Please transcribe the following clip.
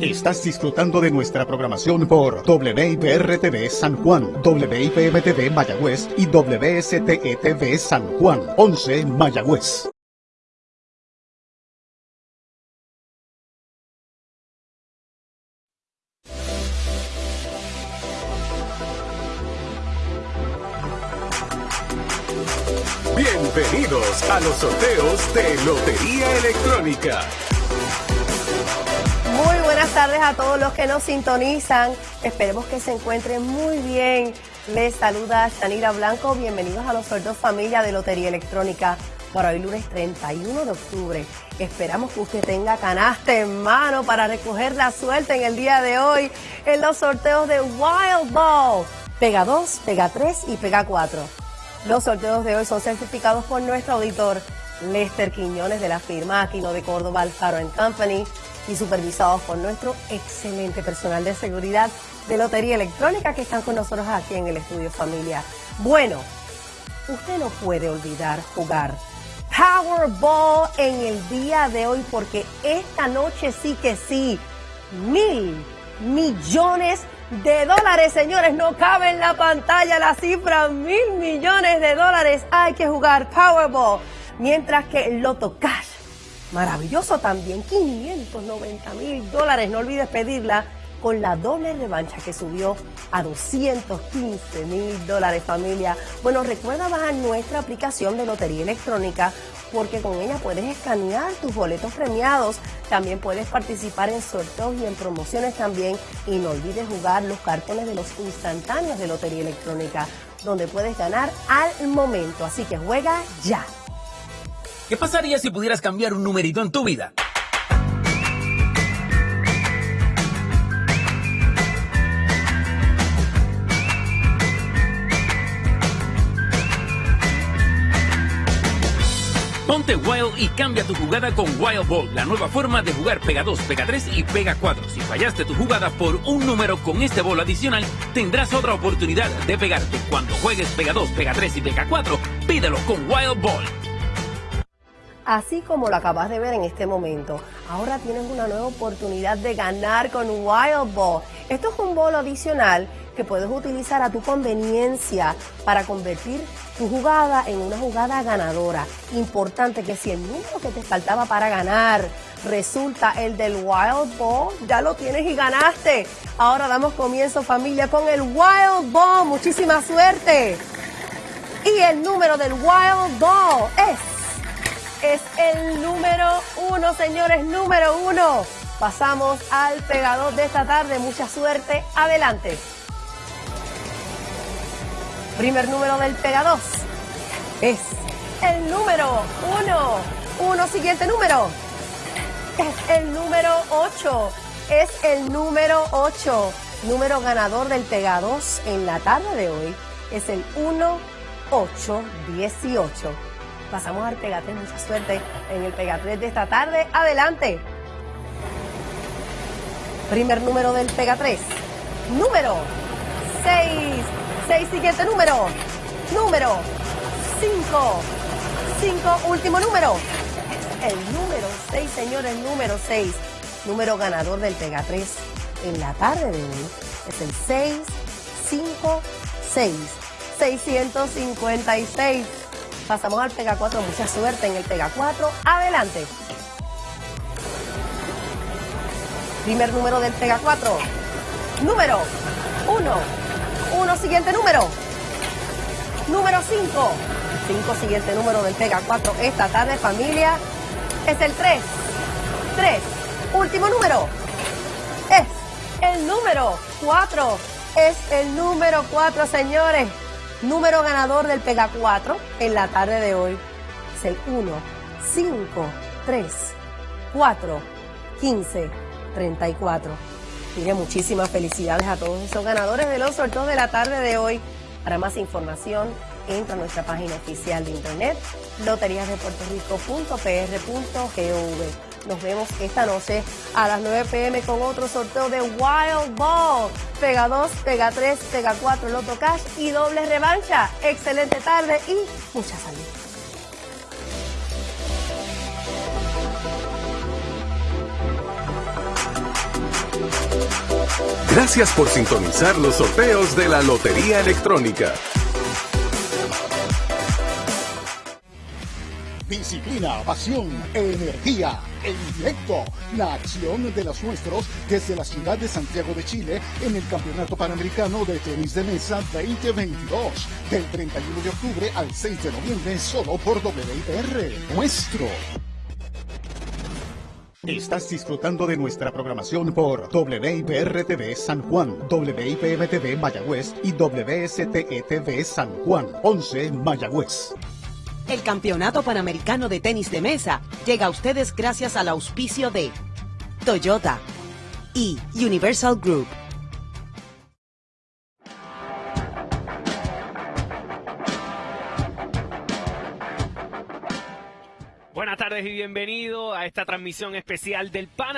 Estás disfrutando de nuestra programación por WIPR-TV San Juan, WIPM-TV Mayagüez y WSTE-TV San Juan, 11 Mayagüez. Bienvenidos a los sorteos de Lotería Electrónica. Muy buenas tardes a todos los que nos sintonizan. Esperemos que se encuentren muy bien. Les saluda Shanira Blanco. Bienvenidos a los sorteos familia de Lotería Electrónica para hoy lunes 31 de octubre. Esperamos que usted tenga canasta en mano para recoger la suerte en el día de hoy en los sorteos de Wild Ball. Pega 2, pega 3 y pega 4. Los sorteos de hoy son certificados por nuestro auditor Lester Quiñones de la firma Aquino de Córdoba Alfaro Company y supervisados por nuestro excelente personal de seguridad de Lotería Electrónica que están con nosotros aquí en el estudio familia. Bueno, usted no puede olvidar jugar Powerball en el día de hoy porque esta noche sí que sí, mil millones de dólares, señores, no cabe en la pantalla la cifra, mil millones de dólares, hay que jugar Powerball, mientras que Loto Cash Maravilloso también, 590 mil dólares. No olvides pedirla con la doble revancha que subió a 215 mil dólares familia. Bueno, recuerda bajar nuestra aplicación de Lotería Electrónica porque con ella puedes escanear tus boletos premiados. También puedes participar en sorteos y en promociones también. Y no olvides jugar los cartones de los instantáneos de Lotería Electrónica, donde puedes ganar al momento. Así que juega ya. ¿Qué pasaría si pudieras cambiar un numerito en tu vida? Ponte Wild y cambia tu jugada con Wild Ball, la nueva forma de jugar Pega 2, Pega 3 y Pega 4. Si fallaste tu jugada por un número con este bolo adicional, tendrás otra oportunidad de pegarte. Cuando juegues Pega 2, Pega 3 y Pega 4, pídelo con Wild Ball así como lo acabas de ver en este momento. Ahora tienes una nueva oportunidad de ganar con Wild Ball. Esto es un bolo adicional que puedes utilizar a tu conveniencia para convertir tu jugada en una jugada ganadora. Importante que si el número que te faltaba para ganar resulta el del Wild Ball, ya lo tienes y ganaste. Ahora damos comienzo familia con el Wild Ball. Muchísima suerte. Y el número del Wild Ball es es el número uno, señores, número uno. Pasamos al pegador de esta tarde. Mucha suerte. Adelante. Primer número del pegador es el número uno. Uno, siguiente número. Es el número ocho. Es el número ocho. Número ganador del Pega en la tarde de hoy es el 1818. Pasamos al Pega Mucha suerte en el Pega de esta tarde. Adelante. Primer número del Pega 3. Número 6. 6 siguiente número. Número 5. 5 último número. El número 6, señores, número 6. Número ganador del Pega 3 en la tarde de hoy es el 6, 5, 6. 656. Pasamos al Pega 4. Mucha suerte en el Pega 4. Adelante. Primer número del Pega 4. Número 1. 1 siguiente número. Número 5. 5 siguiente número del Pega 4 esta tarde, familia. Es el 3. 3. Último número. Es el número 4. Es el número 4, señores número ganador del Pega 4 en la tarde de hoy es el 1, 5, 3, 4, 15, 34. Mire, muchísimas felicidades a todos esos ganadores de los sorteos de la tarde de hoy. Para más información, entra a nuestra página oficial de internet, loteriasdepuertorico.pr.gov. Nos vemos esta noche a las 9 pm con otro sorteo de Wild Ball. Pega 2, pega 3, pega 4, Loto Cash y doble revancha. Excelente tarde y mucha salud. Gracias por sintonizar los sorteos de la Lotería Electrónica. Disciplina, pasión, energía, en directo. La acción de los nuestros desde la ciudad de Santiago de Chile en el Campeonato Panamericano de Tenis de Mesa 2022. Del 31 de octubre al 6 de noviembre solo por WIPR. Nuestro. Estás disfrutando de nuestra programación por WIPR-TV San Juan, WIPM-TV Mayagüez y WSTE-TV San Juan, 11 Mayagüez. El Campeonato Panamericano de Tenis de Mesa llega a ustedes gracias al auspicio de Toyota y Universal Group. Buenas tardes y bienvenido a esta transmisión especial del Pana